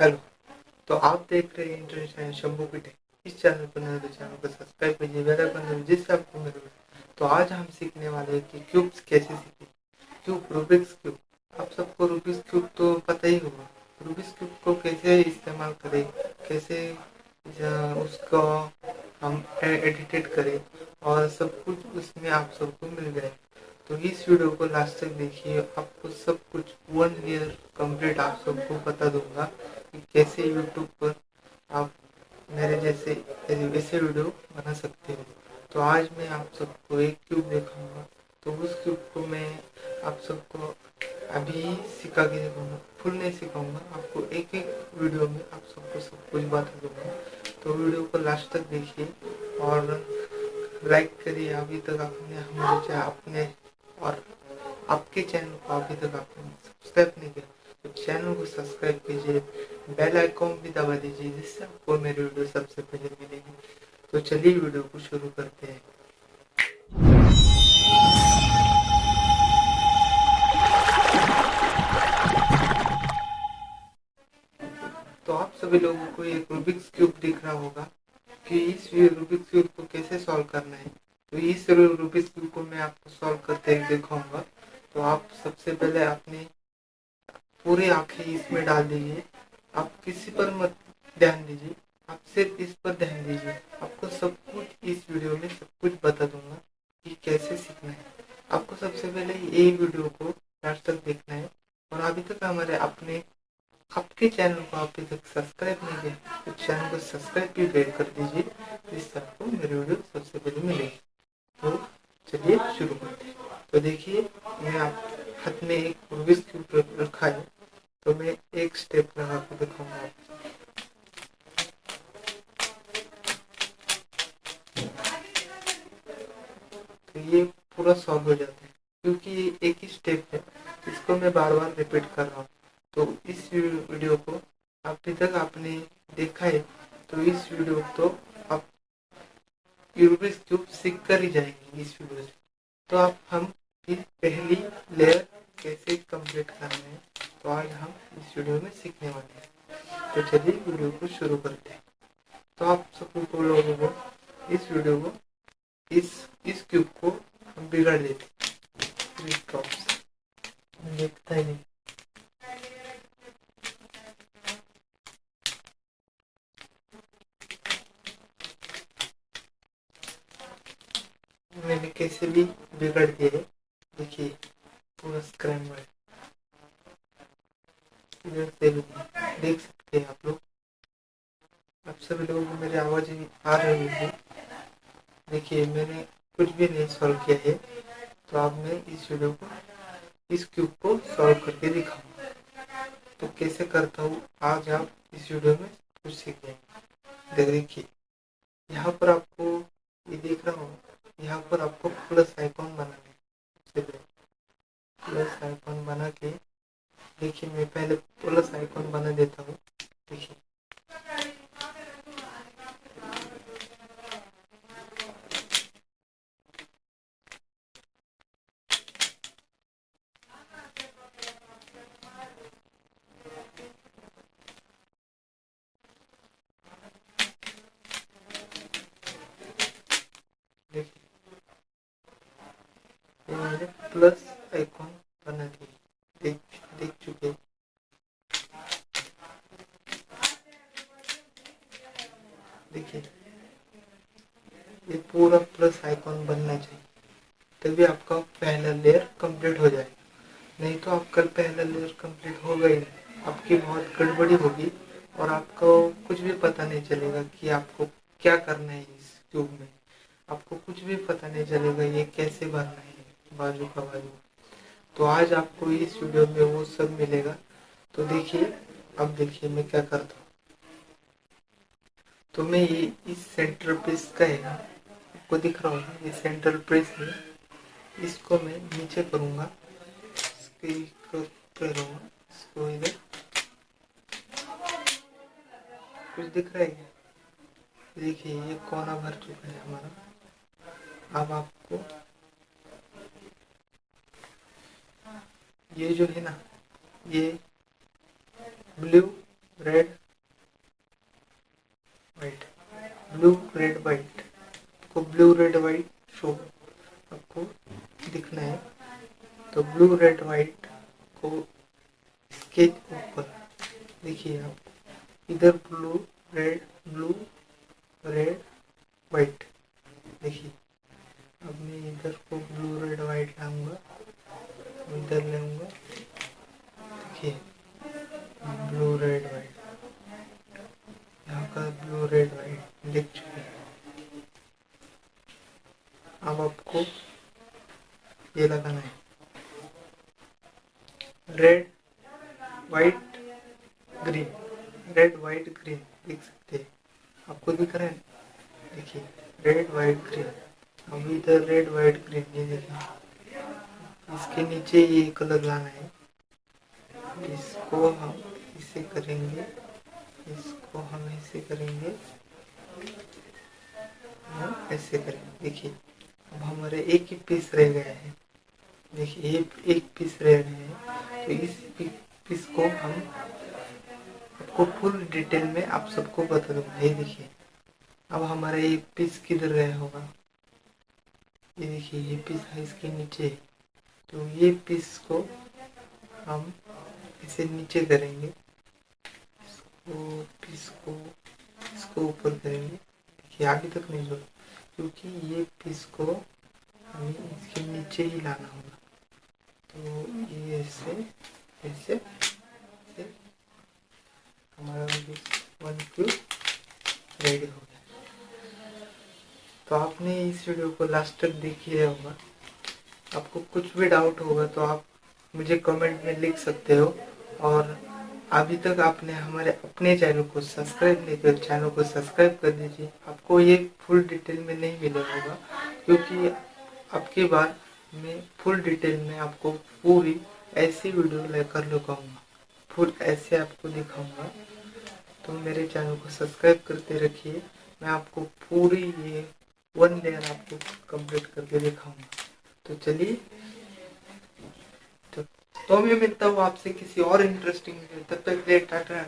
Hello. तो आप देख रहे हैं इंटरनेशनल शंभू की इस चैनल पर नए तो चैनल को सब्सक्राइब कीजिए, बेल आइकन दबाइए जिससे आपको मेरे तो आज हम सीखने वाले हैं कि क्यूब्स कैसे सीखें। Cube, Rubik's cube. आप सबको रूबिक्स क्यूब तो पता ही होगा। रूबिक्स क्यूब को कैसे इस्तेमाल करें, कैसे उसको हम एडिटेड करें और सब कुछ उसमें आप सबको मिल गए तो इस वीडियो को लास्ट तक देखिए। आपको सब कुछ वन ईयर कंप्लीट आप सबको बता दूँगा कि कैसे यूट्यूब पर आप मेरे जैसे ऐसे वीडियो बना सकते हो। तो आज मैं आप सबको एक क्यूब दिखाऊँगा। तो उस क्यूब को मैं आप सबको अभी सिखा के दिखाऊँगा। फुल नहीं सिखाऊँगा, आपको एक एक वीडियो में आप सबको सब कुछ बता दूँगा। तो वीडियो को लास्ट तक देखिए और लाइक करिए। अभी तक आपने हमारे अपने और आपके चैनल को अभी तक आपने सब्सक्राइब नहीं किया तो चैनल को सब्सक्राइब कीजिए, बेल आइकॉन भी दबा दीजिए, जिससे आपको मेरी वीडियो सबसे पहले मिलेगी। तो चलिए वीडियो को शुरू करते हैं। तो आप सभी लोगों को एक रूबिक्स क्यूब दिख रहा होगा कि इस रूबिक्स क्यूब को कैसे सॉल्व करना है। तो इस रूबिक्स क्यूब को मैं आपको सॉल्व करते हुए दिखाऊँगा। तो आप सबसे पहले अपने पूरी आँखें इसमें डाल दीजिए। आप किसी पर मत ध्यान दीजिए। आप सिर्फ़ इस पर ध्यान दीजिए। आपको सब कुछ इस वीडियो में सब कुछ बता दूँगा कि कैसे सीखना है। आपको सबसे पहले ये वीडियो को लास्ट तक देखना है। और अभी तक हमारे अपने आपके चैनल को अभी तक सब्सक्राइब नहीं किया तो चैनल को सब्सक्राइब भी कर दीजिए, जिससे आपको मेरी वीडियो सबसे पहले मिलेगी। चलिए शुरू करते हैं। तो देखिए, मैं आप हाथ में एक रूबिक्स क्यूब रखा है तो मैं एक स्टेप लगा कर दिखाऊँगा। तो ये पूरा सॉल्व हो जाता है, क्योंकि ये एक ही स्टेप है। इसको मैं बार बार रिपीट कर रहा हूँ। तो इस वीडियो को अभी तक आपने देखा है तो इस वीडियो को तो रूबिक्स क्यूब सीख कर ही जाएँगे इस वीडियो से। तो आप हम फिर पहली लेयर कैसे कंप्लीट करना है तो आज हम इस वीडियो में सीखने वाले हैं। तो चलिए वीडियो को शुरू करते हैं। तो आप सब लोगों को इस वीडियो को इस इस क्यूब को हम बिगाड़ देते देखता ही नहीं। मैंने कैसे भी बिगड़ दिए देखिए, पूरा स्क्रैम्बल इधर से देख सकते हैं आप लोग। आप सभी लोगों को मेरी आवाज़ आ रही है देखिए, मैंने कुछ भी नहीं सॉल्व किया है। तो अब मैं इस वीडियो को, इस क्यूब को सॉल्व करके दिखाऊँगा तो कैसे करता हूँ, आज आप इस वीडियो में कुछ सीखेंगे। देखिए, यहाँ पर आपको ये देख रहा हूँ। यहाँ पर आपको प्लस आइकॉन बनाना है। प्लस आइकॉन बना के, देखिए मैं पहले प्लस आइकॉन बना देता हूँ देखिए देखिए मैंने प्लस आइकॉन बना दी देख देख चुके देखिए, ये पूरा प्लस आइकॉन बनना चाहिए, तभी आपका पहला लेयर कंप्लीट हो जाएगा। नहीं तो आपका पहला लेयर कंप्लीट हो गई आपकी बहुत गड़बड़ी होगी और आपको कुछ भी पता नहीं चलेगा कि आपको क्या करना है इस ट्यूब में। आपको कुछ भी पता नहीं चलेगा ये कैसे भरना है। बाजू का बाजू। तो आज आपको इस वीडियो में वो सब मिलेगा। तो देखिए, अब देखिए मैं क्या करता हूँ। तो मैं ये इस सेंटर पीस का है आपको दिख रहा होगा, ये सेंट्रल प्रेस है। इसको मैं नीचे करूँगा, इसको इधर। कुछ दिख रहा है देखिए, ये कोना भर चुका है हमारा। अब आपको ये जो है ना, ये blue red white blue red white आपको ब्लू रेड वाइट शो आपको दिखना है। तो ब्लू रेड वाइट को इसके ऊपर देखिए आप। इधर blue red blue red white देखिए। अब मैं इधर को ब्लू रेड वाइट लाऊँगा। इधर लेऊँगा। आपको? ये लगाना है। Red white green red white green देख सकते हैं। आपको दिख रहा है देखिए रेड वाइट ग्रीन अब इधर रेड वाइट ग्रीन ये देखिए। इसके नीचे ये कलर लाना है। इसको हम इसे करेंगे। इसको हम ऐसे करेंगे। हम ऐसे करेंगे। देखिए। हमारे एक ही पीस रह गए हैं। देखिए, एक एक पीस रह गए हैं। तो इस पीस को हम आपको फुल डिटेल में आप सबको बता दूँगा। ये देखिए, अब हमारा ये पीस किधर रहा होगा? ये देखिए, ये पीस है इसके नीचे। तो ये पीस को हम इसे नीचे करेंगे। इसको पीस को, इसको ऊपर करेंगे। देखिए, आगे तक नहीं जोड़ क्योंकि ये पीस को हमें इसके नीचे ही लाना होगा तो ये ऐसे ऐसे, हमारा वन क्यूब रेडी हो गया तो आपने इस वीडियो को लास्ट तक देखिए होगा आपको कुछ भी डाउट होगा तो आप मुझे कमेंट में लिख सकते हो और अभी तक आपने हमारे अपने चैनल को सब्सक्राइब नहीं किया चैनल को सब्सक्राइब कर दीजिए आपको ये फुल डिटेल में नहीं मिला होगा क्योंकि आपके बाद मैं फुल डिटेल में आपको पूरी ऐसी वीडियो लेकर लगाऊँगा फुल ऐसे आपको दिखाऊँगा। तो मेरे चैनल को सब्सक्राइब करते रखिए। मैं आपको पूरी ये वन लेयर आपको कंप्लीट करके दिखाऊँगा। तो चलिए। तो मैं मिलता हूँ आपसे किसी और इंटरेस्टिंग तब तक टाटा।